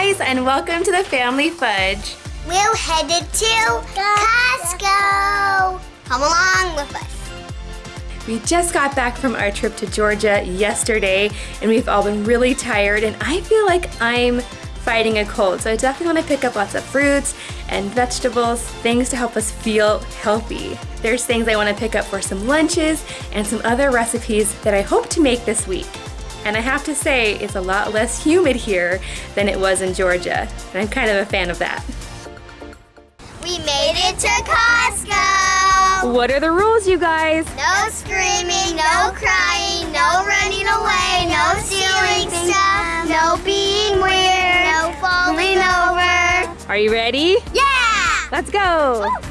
guys, and welcome to the Family Fudge. We're headed to Costco. Come along with us. We just got back from our trip to Georgia yesterday, and we've all been really tired, and I feel like I'm fighting a cold. So I definitely want to pick up lots of fruits and vegetables, things to help us feel healthy. There's things I want to pick up for some lunches and some other recipes that I hope to make this week. And I have to say, it's a lot less humid here than it was in Georgia. And I'm kind of a fan of that. We made it to Costco. What are the rules, you guys? No screaming, no crying, no running away, no stealing stuff, no being weird, no falling over. Are you ready? Yeah! Let's go! Halloween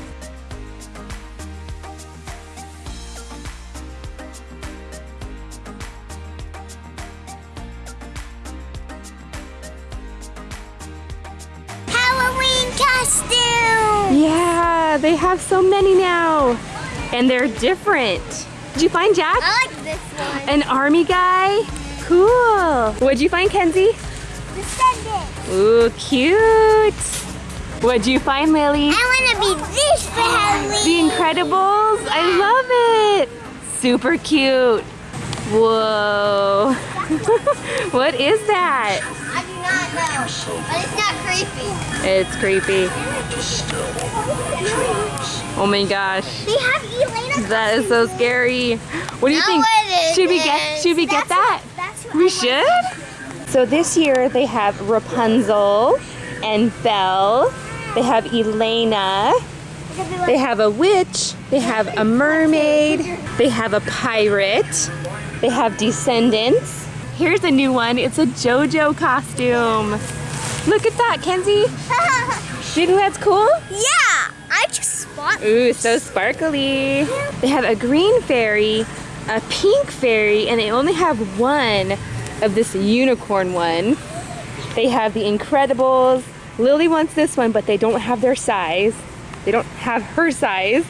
Yeah, they have so many now. And they're different. Did you find Jack? I like this one. An army guy? Cool. What'd you find, Kenzie? Descendant. Ooh, cute. What'd you find, Lily? I want to be this for Halloween. The Incredibles? I love it. Super cute. Whoa. what is that? But it's not creepy. It's creepy. Oh my gosh. They have Elena. That is so scary. What do you think? Should we get should we get that? what- that's what We should? So this year they have Rapunzel and Belle. They have Elena. They have a witch. They have a mermaid. They have a pirate. They have descendants. Here's a new one. It's a JoJo costume. Look at that, Kenzie. Do you think that's cool? yeah, I just spot. Ooh, so sparkly. They have a green fairy, a pink fairy, and they only have one of this unicorn one. They have the Incredibles. Lily wants this one, but they don't have their size. They don't have her size.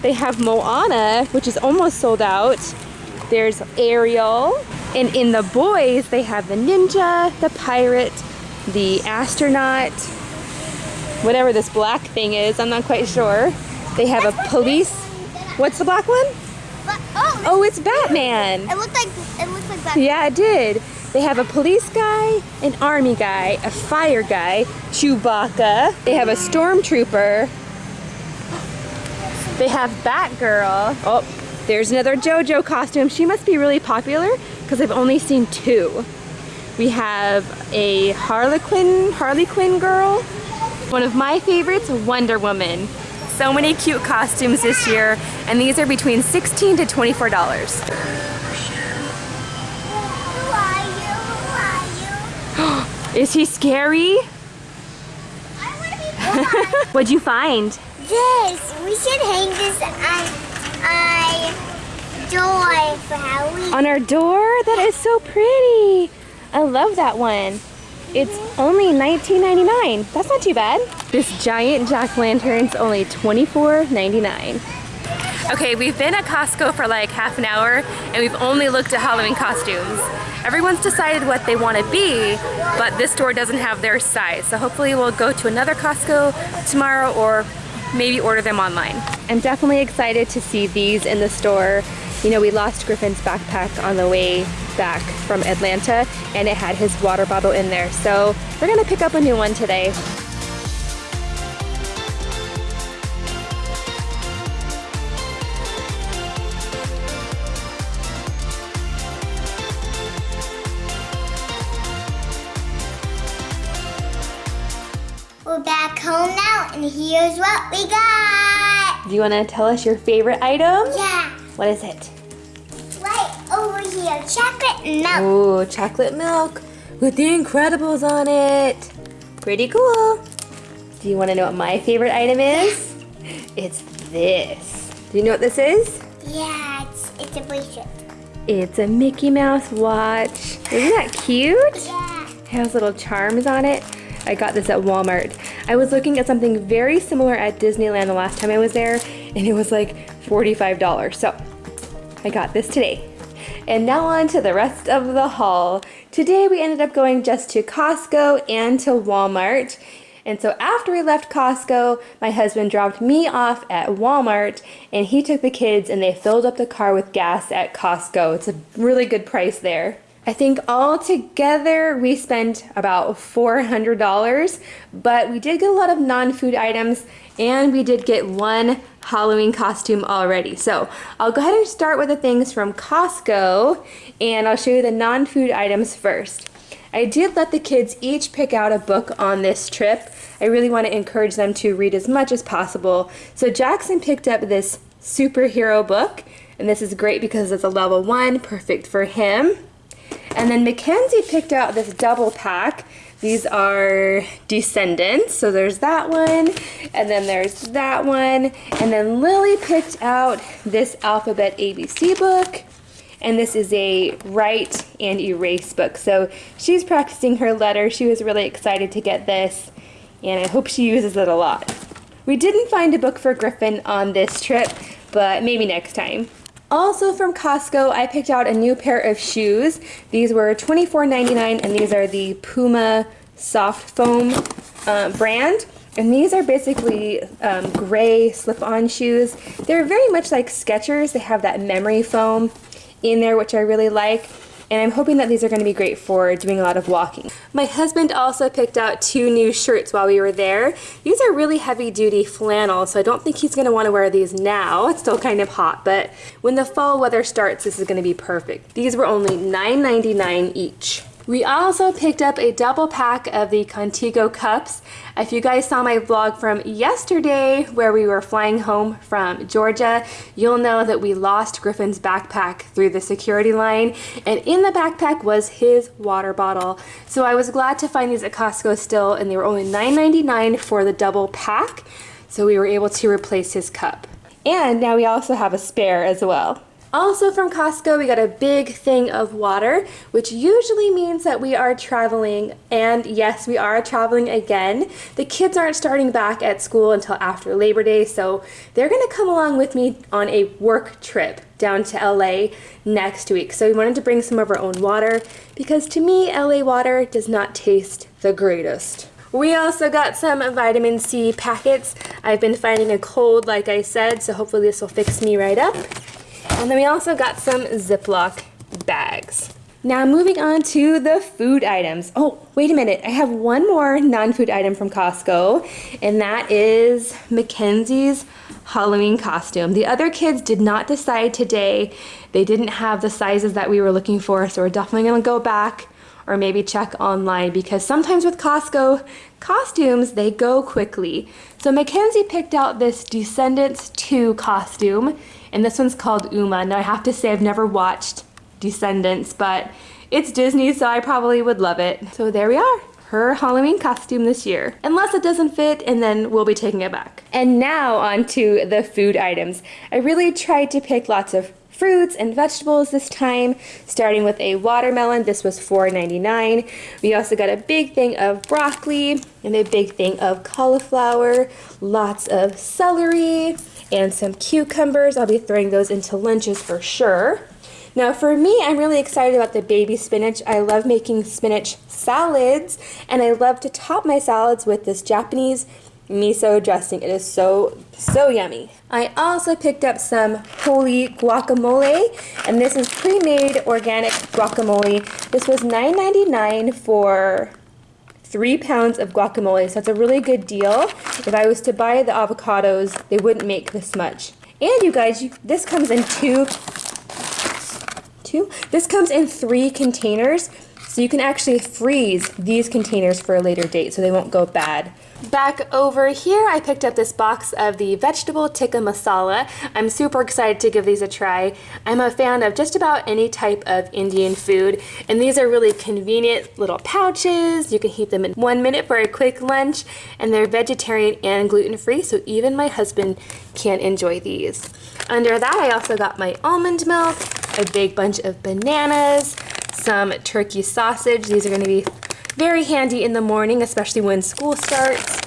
They have Moana, which is almost sold out. There's Ariel. And in the boys, they have the ninja, the pirate, the astronaut, whatever this black thing is, I'm not quite sure. They have a police. What's the black one? But, oh, Oh, it's Batman. it looked like it looked like that. Yeah, it did. They have a police guy, an army guy, a fire guy, Chewbacca. They have a stormtrooper. They have Batgirl. Oh, there's another JoJo costume. She must be really popular because I've only seen two. We have a Harlequin, Harley Quinn girl. One of my favorites, Wonder Woman. So many cute costumes this year, and these are between 16 to $24. Who are you? Who are you? Is he scary? I want to be. What'd you find? this. We should hang this on door for Halloween. On our door? That is so pretty. I love that one. It's only $19.99. That's not too bad. This giant jack-lantern's only $24.99. Okay, we've been at Costco for like half an hour and we've only looked at Halloween costumes. Everyone's decided what they want to be, but this store doesn't have their size. So hopefully we'll go to another Costco tomorrow or maybe order them online. I'm definitely excited to see these in the store. You know, we lost Griffin's backpack on the way back from Atlanta and it had his water bottle in there. So we're gonna pick up a new one today. We're back home now, and here's what we got. Do you wanna tell us your favorite item? Yeah, What is it? Milk. Ooh, chocolate milk with the Incredibles on it. Pretty cool. Do you want to know what my favorite item is? It's this. Do you know what this is? Yeah, it's it's a bracelet. It's a Mickey Mouse watch. Isn't that cute? Yeah. It has little charms on it. I got this at Walmart. I was looking at something very similar at Disneyland the last time I was there, and it was like $45. So I got this today. And now on to the rest of the haul. Today we ended up going just to Costco and to Walmart. And so after we left Costco, my husband dropped me off at Walmart and he took the kids and they filled up the car with gas at Costco. It's a really good price there. I think all together we spent about $400, but we did get a lot of non-food items and we did get one Halloween costume already. So I'll go ahead and start with the things from Costco and I'll show you the non-food items first. I did let the kids each pick out a book on this trip. I really want to encourage them to read as much as possible. So Jackson picked up this superhero book, and this is great because it's a level one, perfect for him. And then Mackenzie picked out this double pack. These are Descendants, so there's that one, and then there's that one, and then Lily picked out this Alphabet ABC book, and this is a write and erase book. So she's practicing her letter. She was really excited to get this, and I hope she uses it a lot. We didn't find a book for Griffin on this trip, but maybe next time. Also from Costco, I picked out a new pair of shoes. These were $24.99 and these are the Puma Soft Foam uh, brand. And these are basically um, gray slip-on shoes. They're very much like Skechers. They have that memory foam in there, which I really like. And I'm hoping that these are going to be great for doing a lot of walking. My husband also picked out two new shirts while we were there. These are really heavy duty flannel, so I don't think he's going to want to wear these now. It's still kind of hot, but when the fall weather starts, this is going to be perfect. These were only $9.99 each. We also picked up a double pack of the Contigo cups. If you guys saw my vlog from yesterday where we were flying home from Georgia, you'll know that we lost Griffin's backpack through the security line and in the backpack was his water bottle. So I was glad to find these at Costco still and they were only $9.99 for the double pack. So we were able to replace his cup. And now we also have a spare as well. Also from Costco, we got a big thing of water, which usually means that we are traveling, and yes, we are traveling again. The kids aren't starting back at school until after Labor Day, so they're gonna come along with me on a work trip down to LA next week. So we wanted to bring some of our own water, because to me, LA water does not taste the greatest. We also got some vitamin C packets. I've been fighting a cold, like I said, so hopefully this will fix me right up. And then we also got some Ziploc bags. Now moving on to the food items. Oh, wait a minute. I have one more non-food item from Costco, and that is Mackenzie's Halloween costume. The other kids did not decide today. They didn't have the sizes that we were looking for, so we're definitely gonna go back or maybe check online because sometimes with Costco costumes, they go quickly. So Mackenzie picked out this Descendants 2 costume and this one's called Uma. Now I have to say I've never watched Descendants, but it's Disney, so I probably would love it. So there we are her Halloween costume this year. Unless it doesn't fit, and then we'll be taking it back. And now on to the food items. I really tried to pick lots of fruits and vegetables this time, starting with a watermelon. This was $4.99. We also got a big thing of broccoli and a big thing of cauliflower, lots of celery, and some cucumbers. I'll be throwing those into lunches for sure. Now for me, I'm really excited about the baby spinach. I love making spinach salads, and I love to top my salads with this Japanese miso dressing. It is so, so yummy. I also picked up some Wholly guacamole, and this is pre-made organic guacamole. This was $9.99 for three pounds of guacamole, so that's a really good deal. If I was to buy the avocados, they wouldn't make this much. And you guys, you, this comes in two, two? This comes in three containers, so you can actually freeze these containers for a later date so they won't go bad. Back over here, I picked up this box of the vegetable tikka masala. I'm super excited to give these a try. I'm a fan of just about any type of Indian food, and these are really convenient little pouches. You can heat them in one minute for a quick lunch, and they're vegetarian and gluten-free, so even my husband can enjoy these. Under that, I also got my almond milk, a big bunch of bananas, some turkey sausage. These are gonna be very handy in the morning, especially when school starts.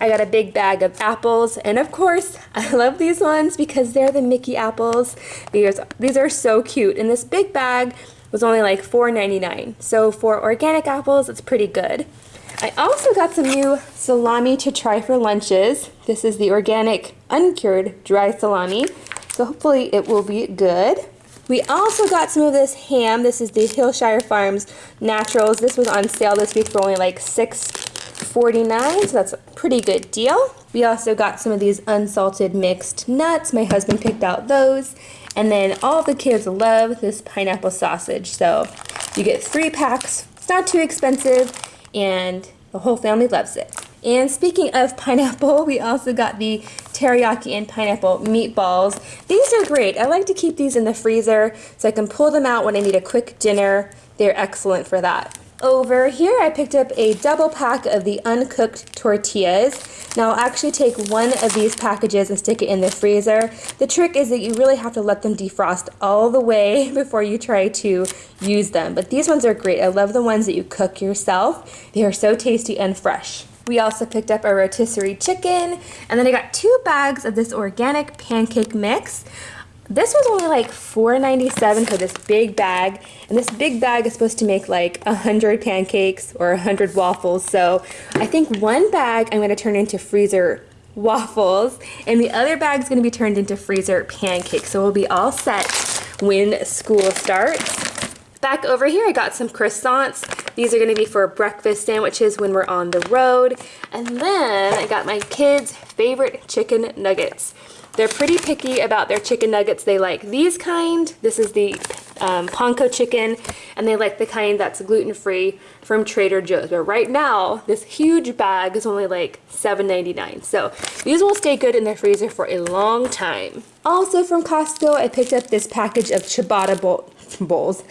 I got a big bag of apples, and of course, I love these ones because they're the Mickey apples. These, these are so cute, and this big bag was only like $4.99. So for organic apples, it's pretty good. I also got some new salami to try for lunches. This is the organic uncured dry salami, so hopefully it will be good. We also got some of this ham. This is the Hillshire Farms Naturals. This was on sale this week for only like $6.49, so that's a pretty good deal. We also got some of these unsalted mixed nuts. My husband picked out those. And then all the kids love this pineapple sausage. So you get three packs. It's not too expensive and the whole family loves it. And speaking of pineapple, we also got the teriyaki and pineapple meatballs. These are great. I like to keep these in the freezer so I can pull them out when I need a quick dinner. They're excellent for that. Over here, I picked up a double pack of the uncooked tortillas. Now I'll actually take one of these packages and stick it in the freezer. The trick is that you really have to let them defrost all the way before you try to use them. But these ones are great. I love the ones that you cook yourself. They are so tasty and fresh. We also picked up a rotisserie chicken, and then I got two bags of this organic pancake mix. This was only like $4.97 for this big bag, and this big bag is supposed to make like 100 pancakes or 100 waffles, so I think one bag I'm going to turn into freezer waffles, and the other bag is going to be turned into freezer pancakes, so we'll be all set when school starts. Back over here, I got some croissants. These are gonna be for breakfast sandwiches when we're on the road. And then I got my kids' favorite chicken nuggets. They're pretty picky about their chicken nuggets. They like these kind. This is the um, panko chicken, and they like the kind that's gluten-free from Trader Joe's. But right now, this huge bag is only like $7.99. So these will stay good in the freezer for a long time. Also from Costco, I picked up this package of ciabatta bowl bowls.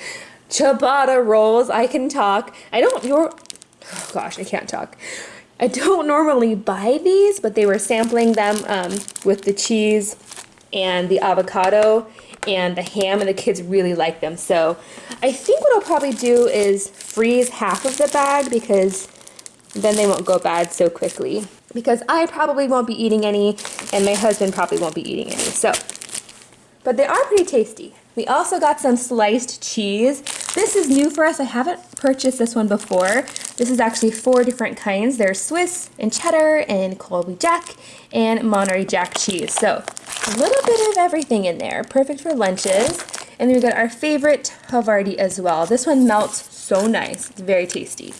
Ciabatta rolls. I can talk. I don't, your, oh gosh, I can't talk. I don't normally buy these, but they were sampling them um, with the cheese and the avocado and the ham, and the kids really like them. So I think what I'll probably do is freeze half of the bag because then they won't go bad so quickly. Because I probably won't be eating any, and my husband probably won't be eating any. So, but they are pretty tasty. We also got some sliced cheese. This is new for us. I haven't purchased this one before. This is actually four different kinds. There's Swiss and cheddar and Colby Jack and Monterey Jack cheese. So a little bit of everything in there. Perfect for lunches. And then we got our favorite Havarti as well. This one melts so nice. It's very tasty.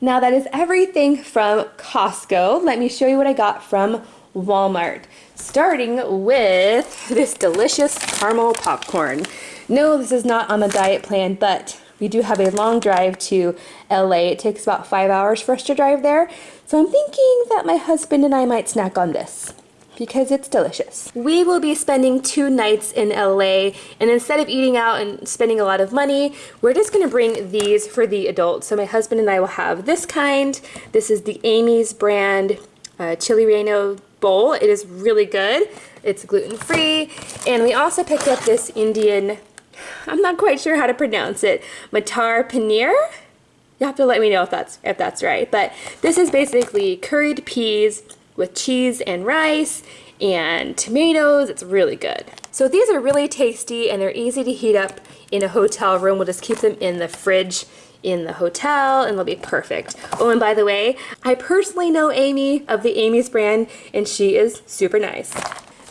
Now that is everything from Costco. Let me show you what I got from Walmart. Starting with this delicious caramel popcorn. No, this is not on the diet plan, but we do have a long drive to LA. It takes about five hours for us to drive there. So I'm thinking that my husband and I might snack on this because it's delicious. We will be spending two nights in LA and instead of eating out and spending a lot of money, we're just gonna bring these for the adults. So my husband and I will have this kind. This is the Amy's brand uh, chili relleno bowl. It is really good. It's gluten-free. And we also picked up this Indian I'm not quite sure how to pronounce it. Matar paneer? You have to let me know if that's if that's right. But this is basically curried peas with cheese and rice and tomatoes. It's really good. So these are really tasty and they're easy to heat up in a hotel room. We'll just keep them in the fridge in the hotel and they'll be perfect. Oh, and by the way, I personally know Amy of the Amy's brand and she is super nice.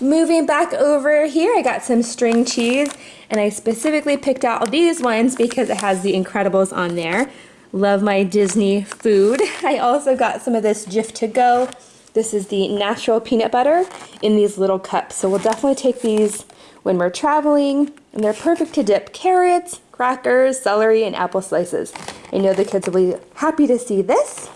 Moving back over here, I got some string cheese and I specifically picked out these ones because it has the Incredibles on there. Love my Disney food. I also got some of this Jif to go. This is the natural peanut butter in these little cups. So we'll definitely take these when we're traveling and they're perfect to dip carrots, crackers, celery, and apple slices. I know the kids will be happy to see this.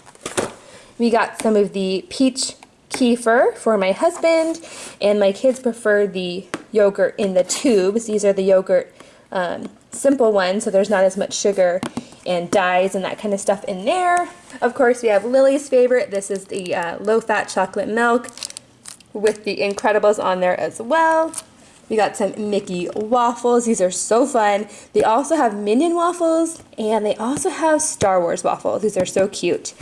We got some of the peach kefir for my husband, and my kids prefer the yogurt in the tubes. These are the yogurt um, simple ones, so there's not as much sugar and dyes and that kind of stuff in there. Of course, we have Lily's favorite. This is the uh, low-fat chocolate milk with the Incredibles on there as well. We got some Mickey waffles. These are so fun. They also have Minion waffles and they also have Star Wars waffles. These are so cute.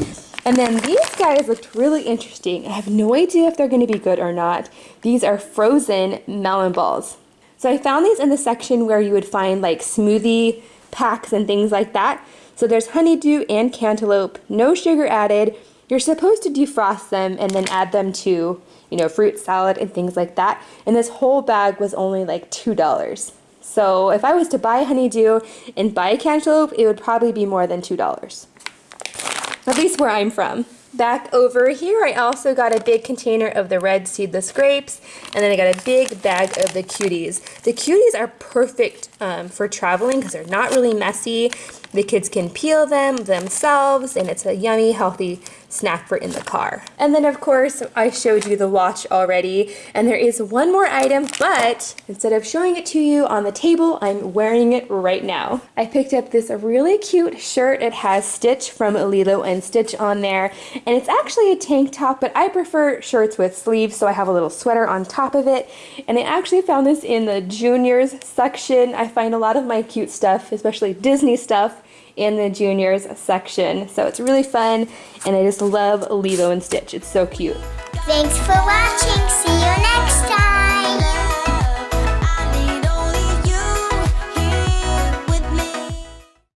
And then these guys looked really interesting. I have no idea if they're going to be good or not. These are frozen melon balls. So I found these in the section where you would find like smoothie packs and things like that. So there's honeydew and cantaloupe, no sugar added. You're supposed to defrost them and then add them to, you know, fruit salad and things like that. And this whole bag was only like $2. So if I was to buy honeydew and buy cantaloupe, it would probably be more than $2 at least where I'm from. Back over here, I also got a big container of the red seedless grapes, and then I got a big bag of the cuties. The cuties are perfect um, for traveling because they're not really messy. The kids can peel them themselves, and it's a yummy, healthy snack for in the car. And then of course, I showed you the watch already, and there is one more item, but instead of showing it to you on the table, I'm wearing it right now. I picked up this really cute shirt. It has Stitch from Lilo and Stitch on there, and it's actually a tank top, but I prefer shirts with sleeves, so I have a little sweater on top of it. And I actually found this in the juniors section. I find a lot of my cute stuff, especially Disney stuff, in the juniors section. So it's really fun and I just love Lilo and Stitch. It's so cute. Thanks for watching. See you next time.